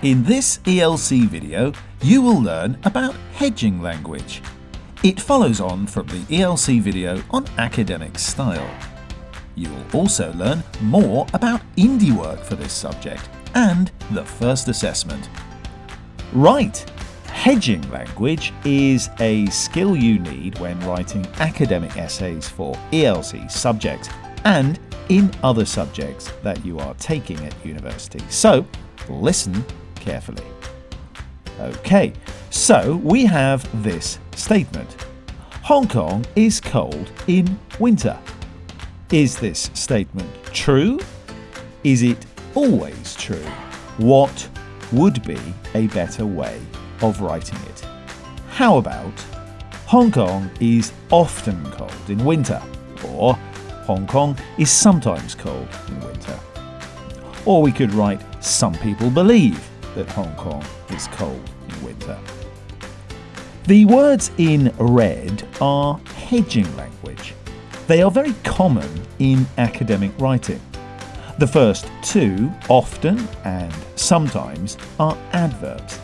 In this ELC video, you will learn about hedging language. It follows on from the ELC video on academic style. You will also learn more about indie work for this subject and the first assessment. Right, hedging language is a skill you need when writing academic essays for ELC subjects and in other subjects that you are taking at university. So listen carefully. Okay, so we have this statement. Hong Kong is cold in winter. Is this statement true? Is it always true? What would be a better way of writing it? How about Hong Kong is often cold in winter or Hong Kong is sometimes cold in winter. Or we could write some people believe that Hong Kong is cold in winter. The words in red are hedging language. They are very common in academic writing. The first two, often and sometimes, are adverbs.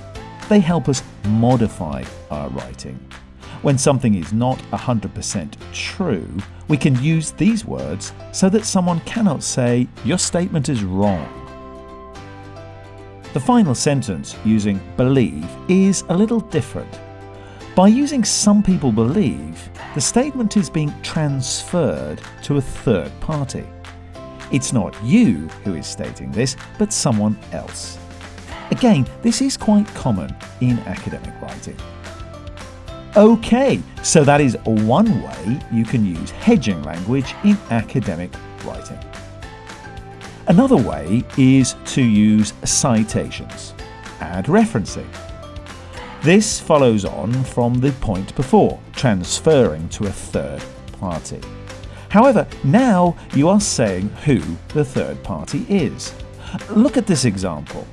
They help us modify our writing. When something is not 100% true, we can use these words so that someone cannot say, your statement is wrong. The final sentence using believe is a little different. By using some people believe, the statement is being transferred to a third party. It's not you who is stating this, but someone else. Again, this is quite common in academic writing. Okay, so that is one way you can use hedging language in academic writing. Another way is to use citations, add referencing. This follows on from the point before, transferring to a third party. However, now you are saying who the third party is. Look at this example.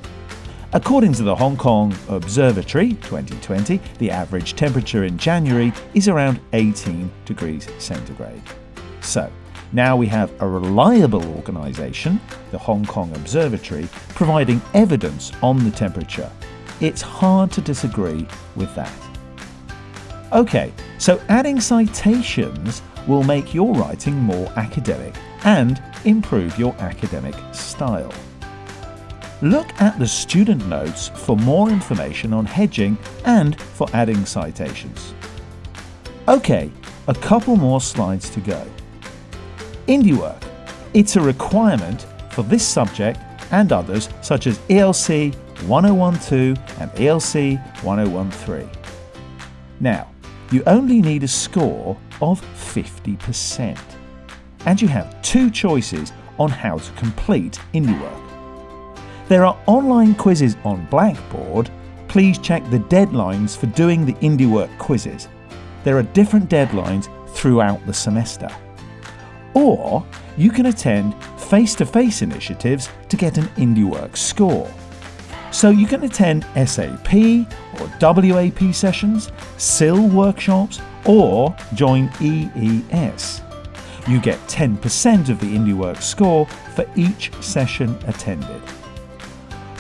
According to the Hong Kong Observatory 2020, the average temperature in January is around 18 degrees centigrade. So, now we have a reliable organisation, the Hong Kong Observatory, providing evidence on the temperature. It's hard to disagree with that. Okay, so adding citations will make your writing more academic and improve your academic style. Look at the student notes for more information on hedging and for adding citations. Okay, a couple more slides to go. Indie work. It's a requirement for this subject and others such as ELC 1012 and ELC 1013. Now, you only need a score of 50%. And you have two choices on how to complete indie work. There are online quizzes on Blackboard. Please check the deadlines for doing the indie work quizzes. There are different deadlines throughout the semester. Or you can attend face-to-face initiatives to get an IndieWork score. So you can attend SAP or WAP sessions, SIL workshops, or join EES. You get 10% of the IndieWork score for each session attended.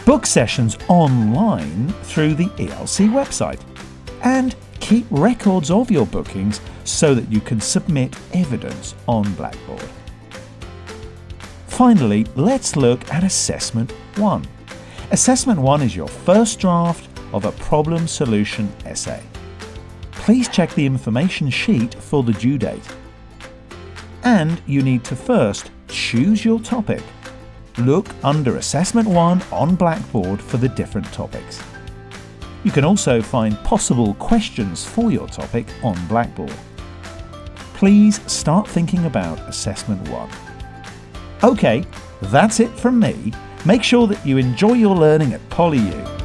Book sessions online through the ELC website. And keep records of your bookings so that you can submit evidence on Blackboard. Finally, let's look at Assessment 1. Assessment 1 is your first draft of a problem solution essay. Please check the information sheet for the due date. And you need to first choose your topic. Look under Assessment 1 on Blackboard for the different topics. You can also find possible questions for your topic on Blackboard. Please start thinking about Assessment 1. OK, that's it from me. Make sure that you enjoy your learning at PolyU.